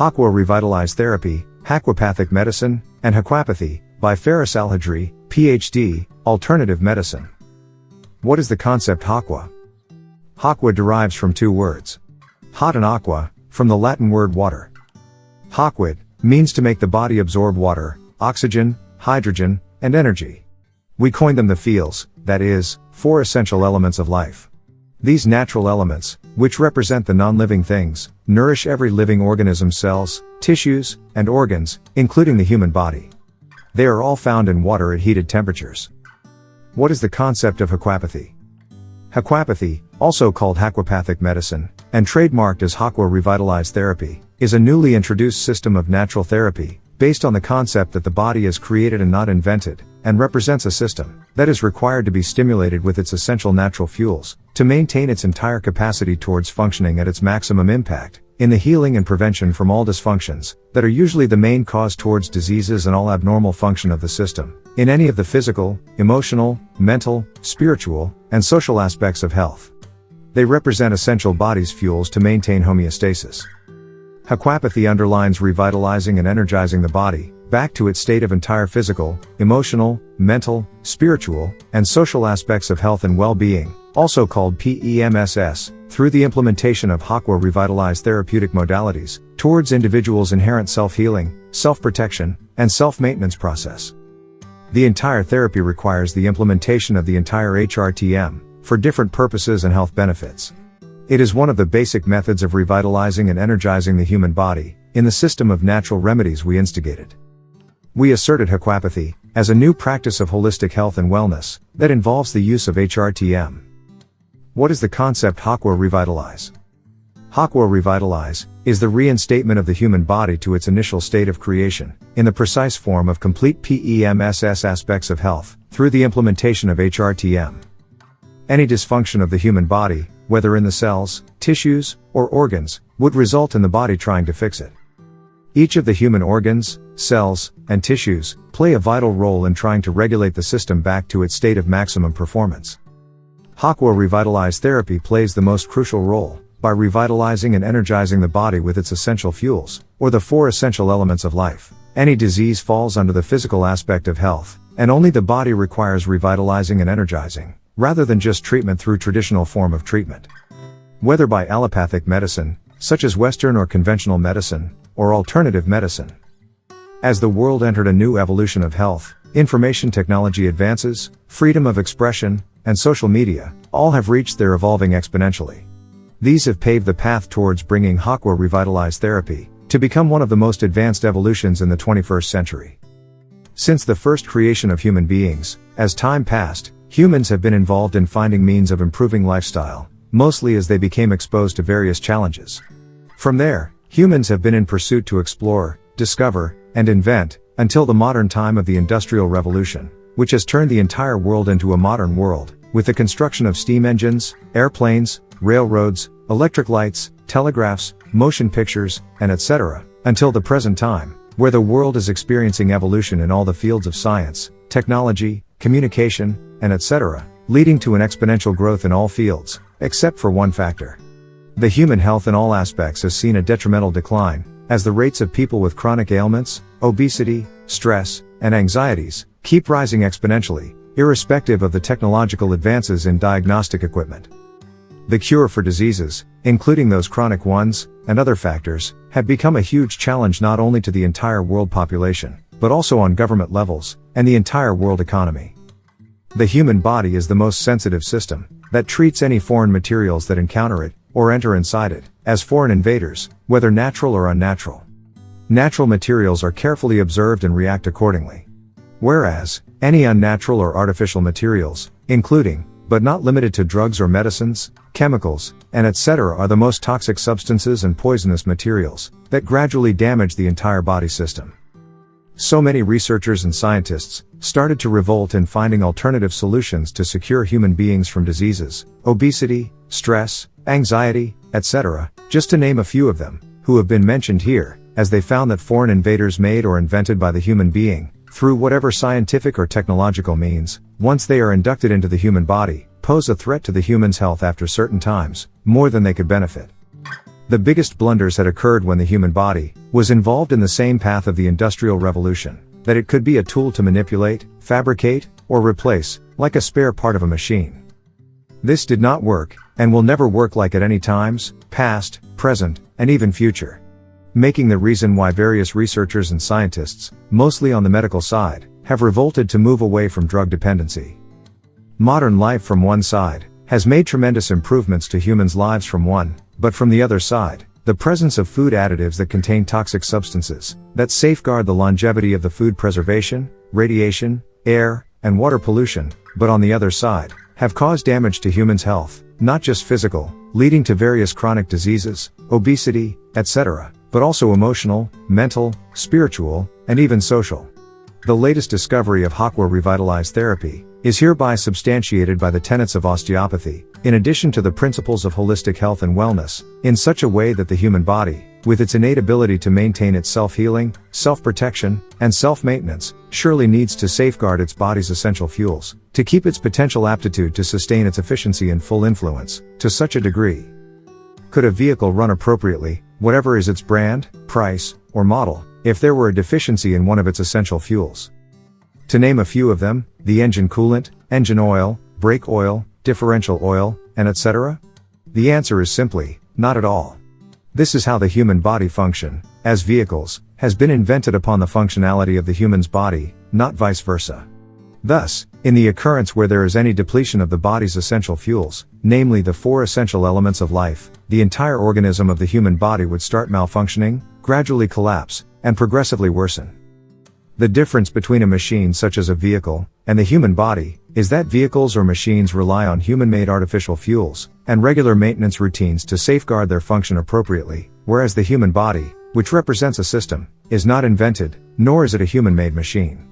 Hakwa Revitalized Therapy, Aquapathic Medicine, and Aquapathy, by Faris Alhadri, PhD, Alternative Medicine. What is the concept Hakwa? Hakwa derives from two words. Hot and aqua, from the Latin word water. Haquid, means to make the body absorb water, oxygen, hydrogen, and energy. We coined them the feels, that is, four essential elements of life. These natural elements, which represent the non-living things, nourish every living organism's cells, tissues, and organs, including the human body. They are all found in water at heated temperatures. What is the concept of aquapathy? Aquapathy, also called aquapathic medicine, and trademarked as Hakwa Revitalized Therapy, is a newly introduced system of natural therapy, based on the concept that the body is created and not invented, and represents a system that is required to be stimulated with its essential natural fuels to maintain its entire capacity towards functioning at its maximum impact in the healing and prevention from all dysfunctions that are usually the main cause towards diseases and all abnormal function of the system in any of the physical, emotional, mental, spiritual, and social aspects of health. They represent essential body's fuels to maintain homeostasis. Aquapathy underlines revitalizing and energizing the body, back to its state of entire physical, emotional, mental, spiritual, and social aspects of health and well-being, also called PEMSS, through the implementation of Hakwa revitalized therapeutic modalities, towards individuals' inherent self-healing, self-protection, and self-maintenance process. The entire therapy requires the implementation of the entire HRTM, for different purposes and health benefits. It is one of the basic methods of revitalizing and energizing the human body, in the system of natural remedies we instigated. We asserted Aquapathy, as a new practice of holistic health and wellness, that involves the use of HRTM. What is the concept Hakwa Revitalize? Hakwa Revitalize, is the reinstatement of the human body to its initial state of creation, in the precise form of complete PEMSS aspects of health, through the implementation of HRTM. Any dysfunction of the human body, whether in the cells, tissues, or organs, would result in the body trying to fix it. Each of the human organs, cells, and tissues play a vital role in trying to regulate the system back to its state of maximum performance. Hakwa Revitalized Therapy plays the most crucial role by revitalizing and energizing the body with its essential fuels, or the four essential elements of life. Any disease falls under the physical aspect of health, and only the body requires revitalizing and energizing rather than just treatment through traditional form of treatment. Whether by allopathic medicine, such as Western or conventional medicine, or alternative medicine. As the world entered a new evolution of health, information technology advances, freedom of expression, and social media, all have reached their evolving exponentially. These have paved the path towards bringing Hakwa revitalized therapy to become one of the most advanced evolutions in the 21st century. Since the first creation of human beings, as time passed, Humans have been involved in finding means of improving lifestyle, mostly as they became exposed to various challenges. From there, humans have been in pursuit to explore, discover, and invent, until the modern time of the Industrial Revolution, which has turned the entire world into a modern world, with the construction of steam engines, airplanes, railroads, electric lights, telegraphs, motion pictures, and etc., until the present time, where the world is experiencing evolution in all the fields of science, technology, communication, and etc., leading to an exponential growth in all fields, except for one factor. The human health in all aspects has seen a detrimental decline, as the rates of people with chronic ailments, obesity, stress, and anxieties keep rising exponentially, irrespective of the technological advances in diagnostic equipment. The cure for diseases, including those chronic ones, and other factors, have become a huge challenge not only to the entire world population, but also on government levels, and the entire world economy. The human body is the most sensitive system, that treats any foreign materials that encounter it, or enter inside it, as foreign invaders, whether natural or unnatural. Natural materials are carefully observed and react accordingly. Whereas, any unnatural or artificial materials, including, but not limited to drugs or medicines, chemicals, and etc. are the most toxic substances and poisonous materials, that gradually damage the entire body system. So many researchers and scientists started to revolt in finding alternative solutions to secure human beings from diseases, obesity, stress, anxiety, etc., just to name a few of them, who have been mentioned here, as they found that foreign invaders made or invented by the human being, through whatever scientific or technological means, once they are inducted into the human body, pose a threat to the human's health after certain times, more than they could benefit. The biggest blunders had occurred when the human body was involved in the same path of the Industrial Revolution, that it could be a tool to manipulate, fabricate, or replace, like a spare part of a machine. This did not work, and will never work like at any times, past, present, and even future. Making the reason why various researchers and scientists, mostly on the medical side, have revolted to move away from drug dependency. Modern life from one side, has made tremendous improvements to humans' lives from one, but from the other side, the presence of food additives that contain toxic substances, that safeguard the longevity of the food preservation, radiation, air, and water pollution, but on the other side, have caused damage to humans' health, not just physical, leading to various chronic diseases, obesity, etc., but also emotional, mental, spiritual, and even social. The latest discovery of Hakwa revitalized therapy is hereby substantiated by the tenets of osteopathy, in addition to the principles of holistic health and wellness, in such a way that the human body, with its innate ability to maintain its self-healing, self-protection, and self-maintenance, surely needs to safeguard its body's essential fuels, to keep its potential aptitude to sustain its efficiency and full influence, to such a degree. Could a vehicle run appropriately, whatever is its brand, price, or model, if there were a deficiency in one of its essential fuels. To name a few of them, the engine coolant, engine oil, brake oil, differential oil, and etc.? The answer is simply, not at all. This is how the human body function, as vehicles, has been invented upon the functionality of the human's body, not vice versa. Thus, in the occurrence where there is any depletion of the body's essential fuels, namely the four essential elements of life, the entire organism of the human body would start malfunctioning, gradually collapse, and progressively worsen. The difference between a machine such as a vehicle, and the human body, is that vehicles or machines rely on human-made artificial fuels, and regular maintenance routines to safeguard their function appropriately, whereas the human body, which represents a system, is not invented, nor is it a human-made machine.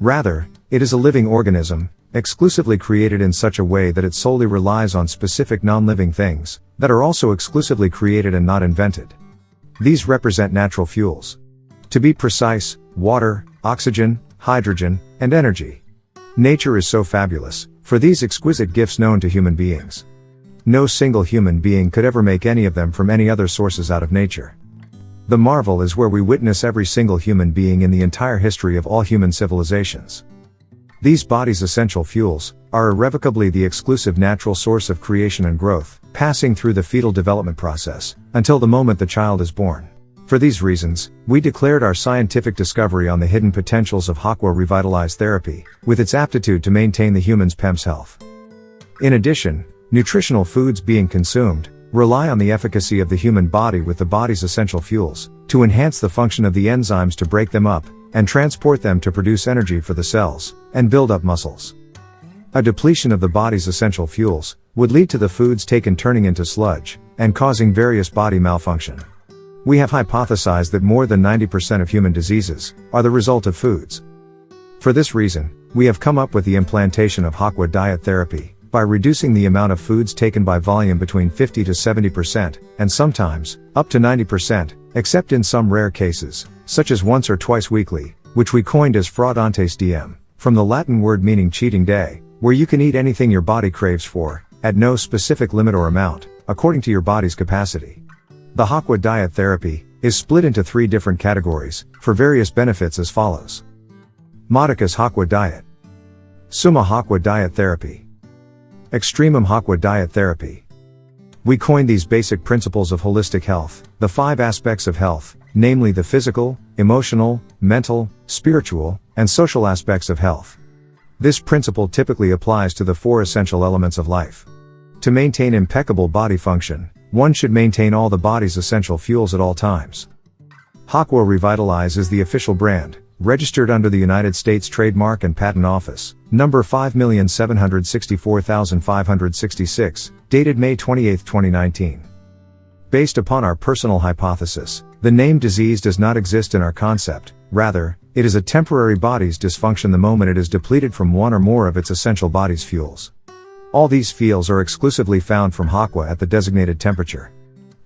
Rather, it is a living organism, exclusively created in such a way that it solely relies on specific non-living things, that are also exclusively created and not invented. These represent natural fuels. To be precise, water, oxygen, hydrogen, and energy. Nature is so fabulous, for these exquisite gifts known to human beings. No single human being could ever make any of them from any other sources out of nature. The marvel is where we witness every single human being in the entire history of all human civilizations. These bodies' essential fuels are irrevocably the exclusive natural source of creation and growth, passing through the fetal development process, until the moment the child is born. For these reasons, we declared our scientific discovery on the hidden potentials of Hakwa revitalized therapy, with its aptitude to maintain the human's PEMS health. In addition, nutritional foods being consumed, rely on the efficacy of the human body with the body's essential fuels, to enhance the function of the enzymes to break them up, and transport them to produce energy for the cells, and build up muscles. A depletion of the body's essential fuels, would lead to the foods taken turning into sludge, and causing various body malfunction. We have hypothesized that more than 90% of human diseases are the result of foods. For this reason, we have come up with the implantation of Hakwa diet therapy, by reducing the amount of foods taken by volume between 50 to 70%, and sometimes, up to 90%, except in some rare cases, such as once or twice weekly, which we coined as fraudantes diem, from the Latin word meaning cheating day, where you can eat anything your body craves for, at no specific limit or amount, according to your body's capacity. The Hakwa diet therapy is split into three different categories for various benefits as follows. Modicus Hakwa diet. Summa Hakwa diet therapy. Extremum Hakwa diet therapy. We coined these basic principles of holistic health, the five aspects of health, namely the physical, emotional, mental, spiritual, and social aspects of health. This principle typically applies to the four essential elements of life. To maintain impeccable body function, one should maintain all the body's essential fuels at all times. Hakwa Revitalize is the official brand, registered under the United States Trademark and Patent Office, number 5764566, dated May 28, 2019. Based upon our personal hypothesis, the name disease does not exist in our concept, rather, it is a temporary body's dysfunction the moment it is depleted from one or more of its essential body's fuels. All these fuels are exclusively found from Hakwa at the designated temperature.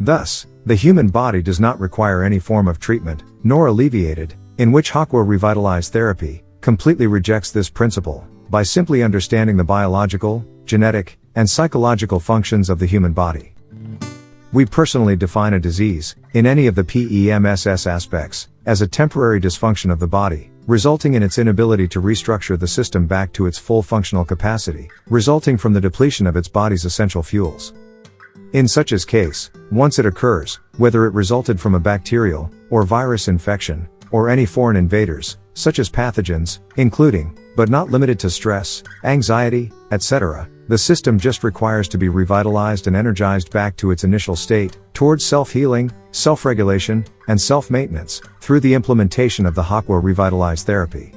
Thus, the human body does not require any form of treatment, nor alleviated, in which Hakwa revitalized therapy completely rejects this principle by simply understanding the biological, genetic, and psychological functions of the human body. We personally define a disease, in any of the PEMSS aspects, as a temporary dysfunction of the body, resulting in its inability to restructure the system back to its full functional capacity, resulting from the depletion of its body's essential fuels. In such a case, once it occurs, whether it resulted from a bacterial or virus infection, or any foreign invaders, such as pathogens, including, but not limited to stress, anxiety, etc., the system just requires to be revitalized and energized back to its initial state, towards self-healing, self-regulation, and self-maintenance, through the implementation of the Hakwa Revitalized therapy.